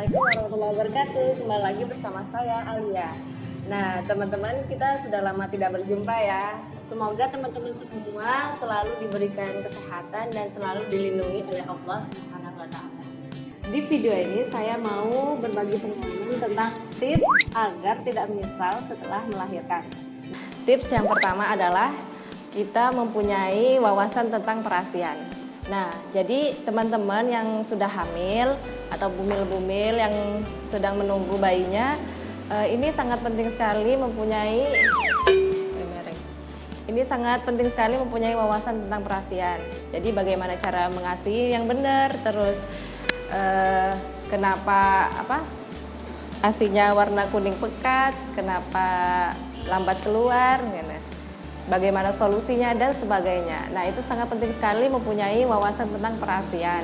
Assalamualaikum warahmatullahi wabarakatuh Kembali lagi bersama saya Alia Nah teman-teman kita sudah lama tidak berjumpa ya Semoga teman-teman semua selalu diberikan kesehatan dan selalu dilindungi oleh Allah taala. Di video ini saya mau berbagi pengalaman tentang tips agar tidak menyesal setelah melahirkan. Tips yang pertama adalah kita mempunyai wawasan tentang perhatian. Nah, jadi teman-teman yang sudah hamil atau bumil-bumil yang sedang menunggu bayinya, eh, ini sangat penting sekali mempunyai ini sangat penting sekali mempunyai wawasan tentang perhatian. Jadi bagaimana cara mengasihi yang benar, terus eh, kenapa apa asinya warna kuning pekat, kenapa lambat keluar, gitu bagaimana solusinya dan sebagainya. Nah itu sangat penting sekali mempunyai wawasan tentang perasian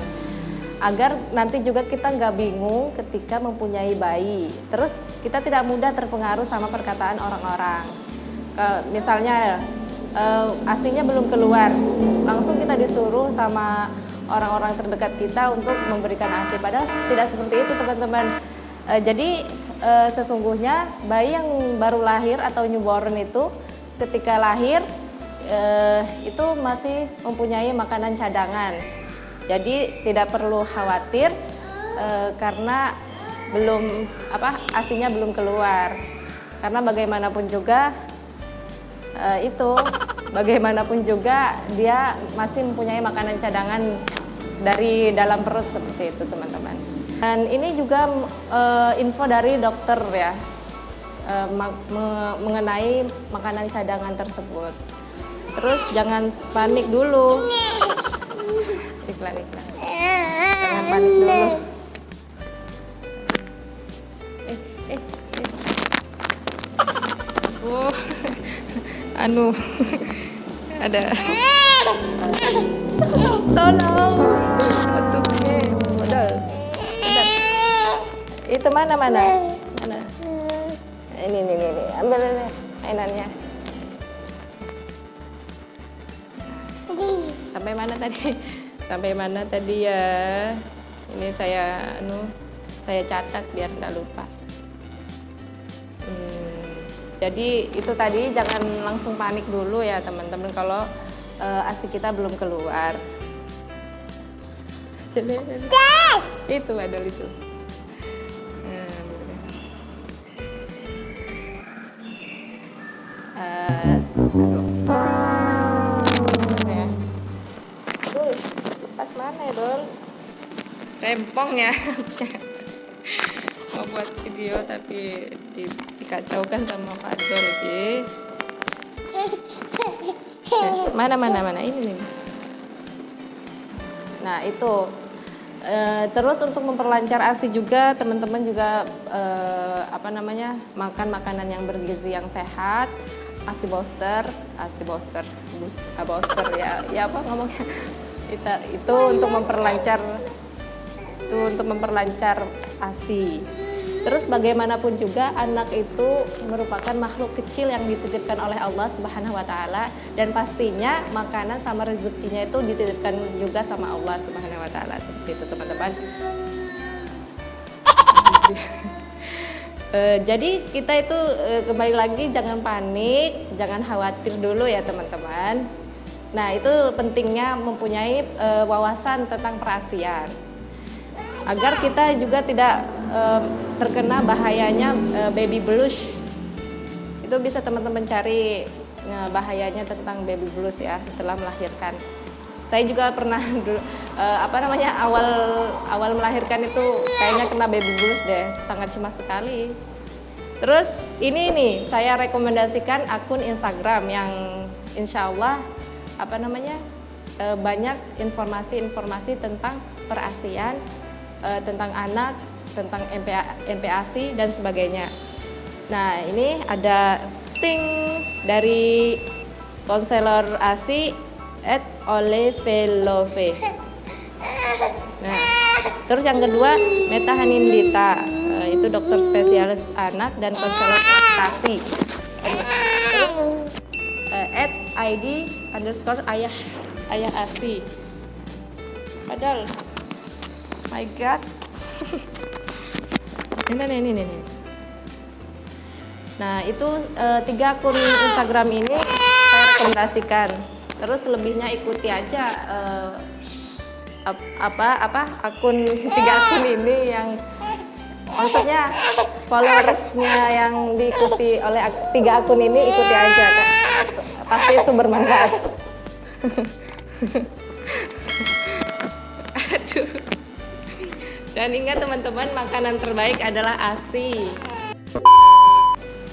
agar nanti juga kita nggak bingung ketika mempunyai bayi. Terus kita tidak mudah terpengaruh sama perkataan orang-orang. Misalnya uh, asinya belum keluar, langsung kita disuruh sama orang-orang terdekat kita untuk memberikan asi. Padahal tidak seperti itu teman-teman. Uh, jadi uh, sesungguhnya bayi yang baru lahir atau newborn itu ketika lahir eh, itu masih mempunyai makanan cadangan. Jadi tidak perlu khawatir eh, karena belum apa asinya belum keluar. Karena bagaimanapun juga eh, itu bagaimanapun juga dia masih mempunyai makanan cadangan dari dalam perut seperti itu teman-teman. Dan ini juga uh, info dari dokter ya uh, mengenai makanan cadangan tersebut. Terus jangan panik dulu. Iklan iklan. Jangan panik dulu. Eh, eh, eh. Oh, anu ada. Tolong. Eh, modal. Itu mana mana? Ini ini ini ambil ini mainannya. Sampai mana tadi? Sampai mana tadi ya? Ini saya anu saya catat biar nggak lupa. Hmm, jadi itu tadi jangan langsung panik dulu ya teman-teman kalau uh, asi kita belum keluar. Itu ada itu pas mana ya rempong ya. Mau buat video tapi di, dikacaukan sama Pak Dol lagi. Mana mana mana? Ini nih nah itu. E, terus untuk memperlancar asi juga teman-teman juga e, apa namanya makan makanan yang bergizi yang sehat asi booster, asi booster, bus, ah, ya, ya apa ngomongnya? Itu, itu untuk memperlancar, itu untuk memperlancar asi. Terus bagaimanapun juga anak itu merupakan makhluk kecil yang dititipkan oleh Allah Subhanahu wa taala dan pastinya makanan sama rezekinya itu dititipkan juga sama Allah Subhanahu wa taala. Seperti itu teman-teman. E, jadi kita itu e, kembali lagi jangan panik, jangan khawatir dulu ya teman-teman. Nah itu pentingnya mempunyai e, wawasan tentang perasian agar kita juga tidak e, terkena bahayanya e, baby blues. Itu bisa teman-teman cari bahayanya tentang baby blues ya setelah melahirkan saya juga pernah dulu uh, apa namanya awal awal melahirkan itu kayaknya kena baby blues deh sangat cemas sekali. Terus ini nih saya rekomendasikan akun Instagram yang insya Allah apa namanya uh, banyak informasi-informasi tentang perasian uh, tentang anak tentang MPA, MPASI dan sebagainya. Nah ini ada ting dari konselor ASI at Olevelove. Nah, terus yang kedua Meta Hanindita, uh, itu dokter spesialis anak dan konselor adaptasi. Terus uh, at ID underscore ayah ayah asi. Padahal, my God. Ini, ini, ini, ini. Nah, itu uh, tiga akun Instagram ini saya rekomendasikan. Terus lebihnya ikuti aja uh, apa apa akun tiga akun ini yang maksudnya followersnya yang diikuti oleh tiga akun ini ikuti aja kan pasti itu bermanfaat. Aduh. Dan ingat teman-teman makanan terbaik adalah ASI.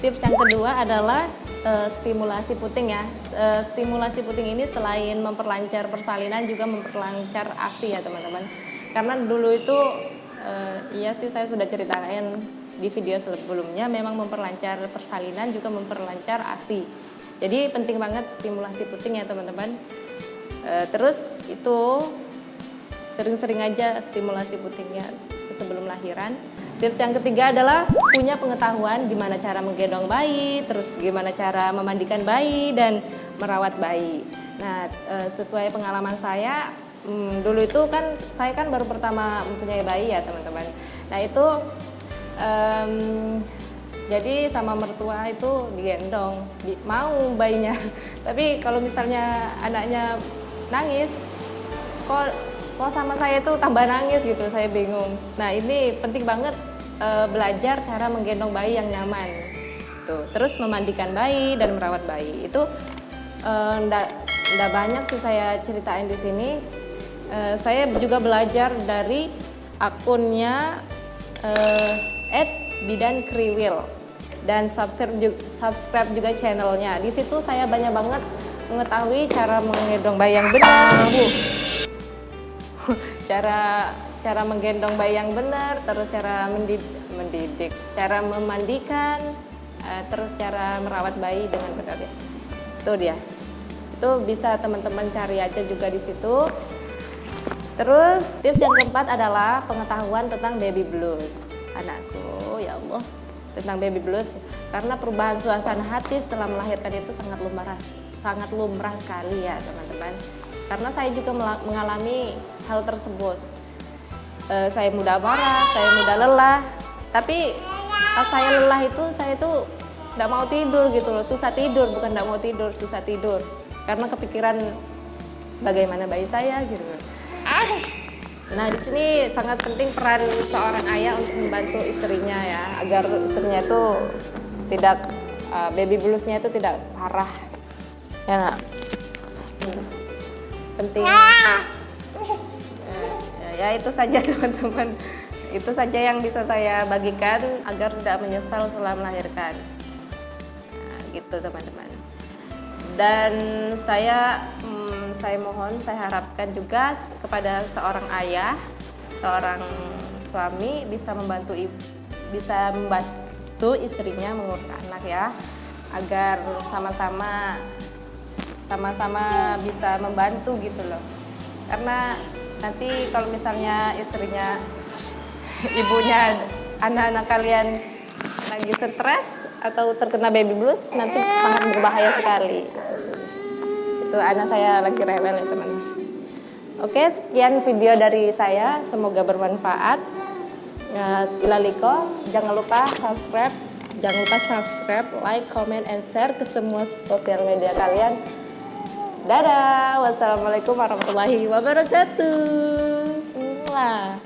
Tips yang kedua adalah uh, stimulasi puting ya. Uh, stimulasi puting ini selain memperlancar persalinan juga memperlancar ASI ya teman-teman. Karena dulu itu uh, iya sih saya sudah ceritain di video sebelumnya memang memperlancar persalinan juga memperlancar ASI. Jadi penting banget stimulasi puting ya teman-teman. Terus itu sering-sering aja stimulasi putingnya sebelum lahiran Tips yang ketiga adalah punya pengetahuan gimana cara menggendong bayi, terus gimana cara memandikan bayi dan merawat bayi. Nah, eh, sesuai pengalaman saya, hmm, dulu itu kan saya kan baru pertama mempunyai bayi ya teman-teman. Nah itu um, jadi sama mertua itu digendong, mau bayinya. Tapi kalau misalnya anaknya nangis, kok kok sama saya itu tambah nangis gitu saya bingung. Nah ini penting banget e, belajar cara menggendong bayi yang nyaman. Tuh terus memandikan bayi dan merawat bayi. Itu e, ndak ndak banyak sih saya ceritain di sini. E, saya juga belajar dari akunnya Ed Bidan Kriwil. Dan subscribe juga, subscribe juga channelnya. Di situ saya banyak banget mengetahui cara menggendong bayi yang benar bu cara cara menggendong bayi yang benar, terus cara mendidik, mendidik cara memandikan, uh, terus cara merawat bayi dengan benar ya. Itu dia. Itu bisa teman-teman cari aja juga di situ. Terus tips yang keempat adalah pengetahuan tentang baby blues. Anakku, ya Allah, tentang baby blues karena perubahan suasana hati setelah melahirkan itu sangat lumrah, sangat lumrah sekali ya, teman-teman karena saya juga mengalami hal tersebut. E, saya mudah marah, saya mudah lelah, tapi pas saya lelah itu saya itu tidak mau tidur gitu loh, susah tidur, bukan tidak mau tidur, susah tidur karena kepikiran bagaimana bayi saya gitu. Nah di sini sangat penting peran seorang ayah untuk membantu istrinya ya, agar istrinya itu tidak uh, baby bluesnya itu tidak parah. Ya nak. Hmm penting. Ya, ya itu saja teman-teman. Itu saja yang bisa saya bagikan agar tidak menyesal setelah melahirkan. Nah, gitu teman-teman. Dan saya hmm, saya mohon saya harapkan juga kepada seorang ayah seorang suami bisa membantu bisa membantu istrinya mengurus anak ya agar sama-sama sama-sama bisa membantu gitu loh. Karena nanti kalau misalnya istrinya ibunya anak-anak kalian lagi stres atau terkena baby blues nanti sangat berbahaya sekali. Itu anak saya lagi rewel ya teman. Oke sekian video dari saya. Semoga bermanfaat. Ya, Ilaliko jangan lupa subscribe. Jangan lupa subscribe like comment and share ke semua sosial media kalian Dadah. Wassalamualaikum warahmatullahi wabarakatuh. Mwah.